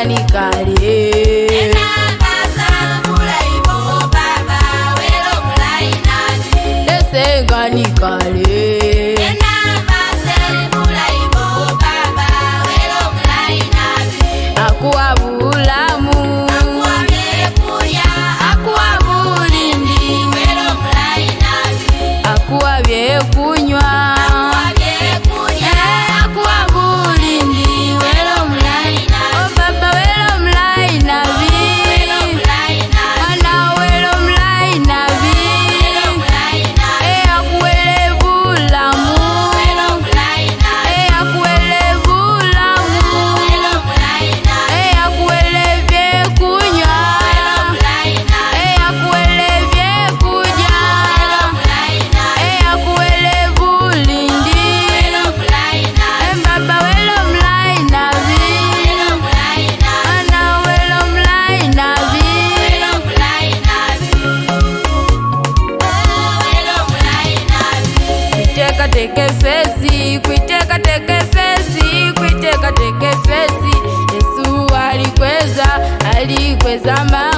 Kali teke fesi kuiteka teke fesi kuiteka teke fesi Yesu alikweza alikweza ma